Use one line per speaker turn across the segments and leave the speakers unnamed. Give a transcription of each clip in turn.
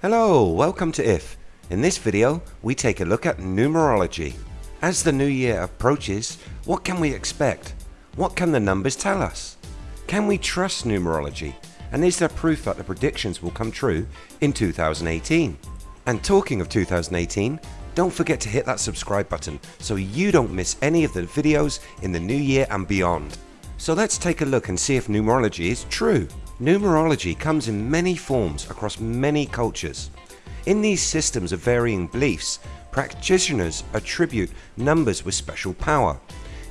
Hello, welcome to IF. In this video, we take a look at numerology. As the new year approaches, what can we expect? What can the numbers tell us? Can we trust numerology? And is there proof that the predictions will come true in 2018? And talking of 2018, don't forget to hit that subscribe button so you don't miss any of the videos in the new year and beyond. So let's take a look and see if numerology is true. Numerology comes in many forms across many cultures. In these systems of varying beliefs, practitioners attribute numbers with special power.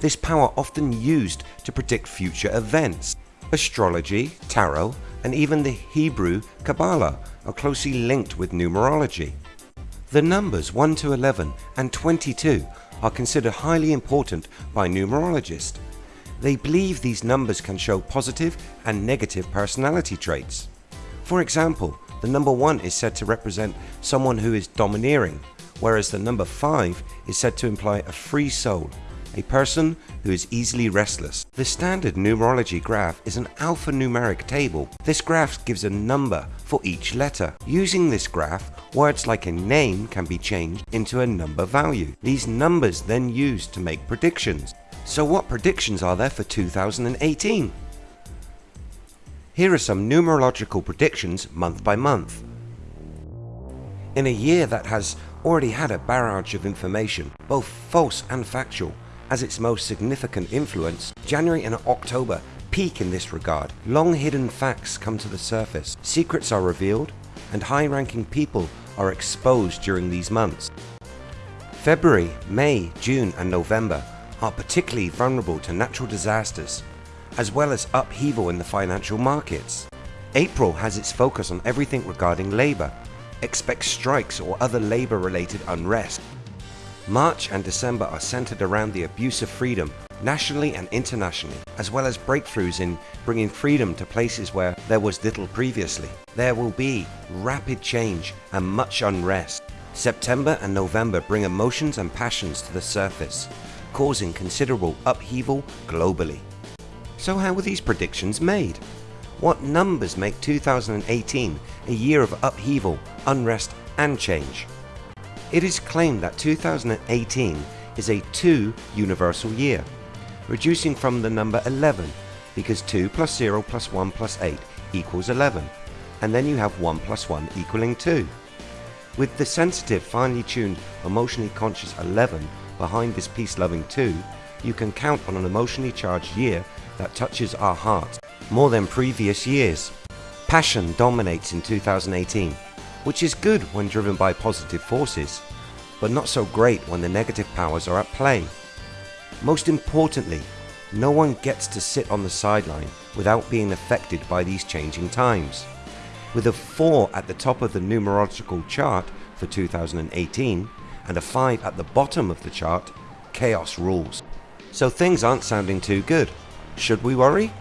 This power often used to predict future events. Astrology, tarot and even the Hebrew Kabbalah are closely linked with numerology. The numbers 1 to 11 and 22 are considered highly important by numerologists. They believe these numbers can show positive and negative personality traits. For example, the number 1 is said to represent someone who is domineering, whereas the number 5 is said to imply a free soul, a person who is easily restless. The standard numerology graph is an alphanumeric table. This graph gives a number for each letter. Using this graph, words like a name can be changed into a number value. These numbers then used to make predictions. So what predictions are there for 2018? Here are some numerological predictions month by month. In a year that has already had a barrage of information, both false and factual, as its most significant influence, January and October peak in this regard. Long hidden facts come to the surface, secrets are revealed, and high ranking people are exposed during these months. February, May, June and November are particularly vulnerable to natural disasters, as well as upheaval in the financial markets. April has its focus on everything regarding labour. Expect strikes or other labour related unrest. March and December are centered around the abuse of freedom nationally and internationally, as well as breakthroughs in bringing freedom to places where there was little previously. There will be rapid change and much unrest. September and November bring emotions and passions to the surface, causing considerable upheaval globally. So how were these predictions made? What numbers make 2018 a year of upheaval, unrest and change? It is claimed that 2018 is a 2 universal year, reducing from the number 11 because 2 plus 0 plus 1 plus 8 equals 11 and then you have 1 plus 1 equaling 2. With the sensitive, finely tuned, emotionally conscious 11 behind this peace-loving 2, you can count on an emotionally charged year that touches our hearts more than previous years. Passion dominates in 2018, which is good when driven by positive forces, but not so great when the negative powers are at play. Most importantly, no one gets to sit on the sideline without being affected by these changing times. With a 4 at the top of the numerological chart for 2018 and a 5 at the bottom of the chart, chaos rules. So things aren't sounding too good. Should we worry?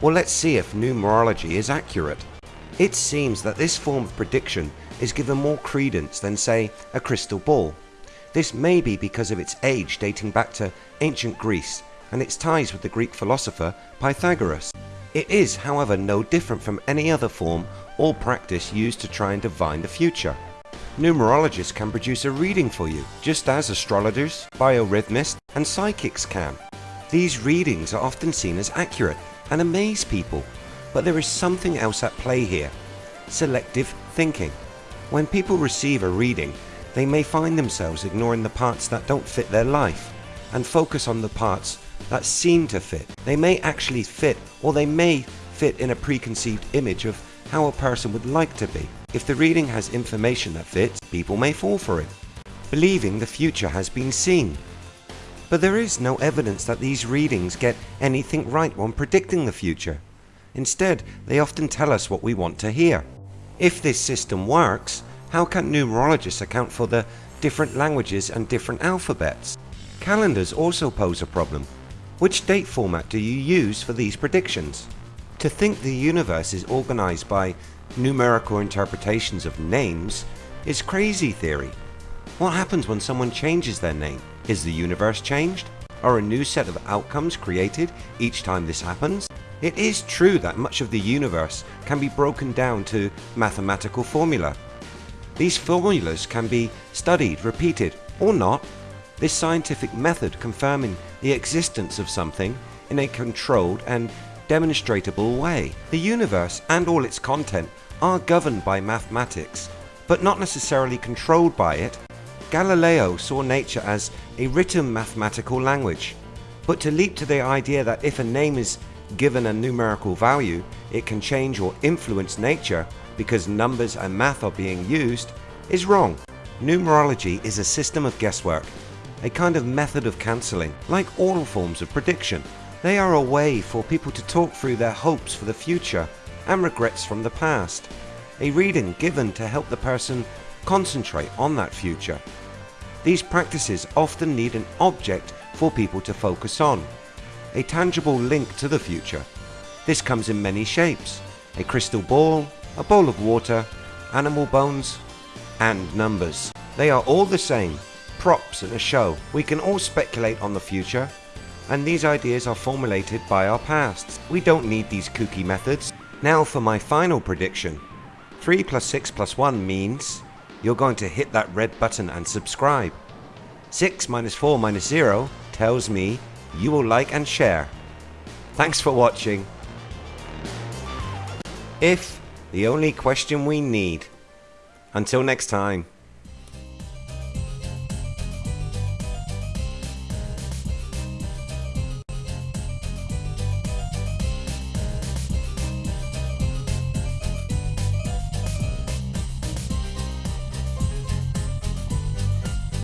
Well let's see if numerology is accurate. It seems that this form of prediction is given more credence than say a crystal ball. This may be because of its age dating back to ancient Greece and its ties with the Greek philosopher Pythagoras. It is however no different from any other form or practice used to try and divine the future. Numerologists can produce a reading for you, just as astrologers, biorhythmists and psychics can. These readings are often seen as accurate and amaze people, but there is something else at play here. Selective thinking. When people receive a reading, they may find themselves ignoring the parts that don't fit their life and focus on the parts that seem to fit. They may actually fit or they may fit in a preconceived image of how a person would like to be. If the reading has information that fits, people may fall for it, believing the future has been seen. But there is no evidence that these readings get anything right when predicting the future. Instead, they often tell us what we want to hear. If this system works, how can numerologists account for the different languages and different alphabets? Calendars also pose a problem. Which date format do you use for these predictions? To think the universe is organized by numerical interpretations of names is crazy theory. What happens when someone changes their name? Is the universe changed? Are a new set of outcomes created each time this happens? It is true that much of the universe can be broken down to mathematical formula, These formulas can be studied, repeated, or not. This scientific method confirming the existence of something in a controlled and demonstratable way. The universe and all its content are governed by mathematics, but not necessarily controlled by it. Galileo saw nature as a written mathematical language, but to leap to the idea that if a name is given a numerical value, it can change or influence nature because numbers and math are being used is wrong. Numerology is a system of guesswork, a kind of method of cancelling, like all forms of prediction. They are a way for people to talk through their hopes for the future and regrets from the past. A reading given to help the person concentrate on that future. These practices often need an object for people to focus on, a tangible link to the future. This comes in many shapes, a crystal ball, a bowl of water, animal bones and numbers. They are all the same, props in a show. We can all speculate on the future and these ideas are formulated by our pasts. We don't need these kooky methods. Now for my final prediction. 3 plus 6 plus 1 means you're going to hit that red button and subscribe. 6 minus 4 minus 0 tells me you will like and share. Thanks for watching. If the only question we need. Until next time.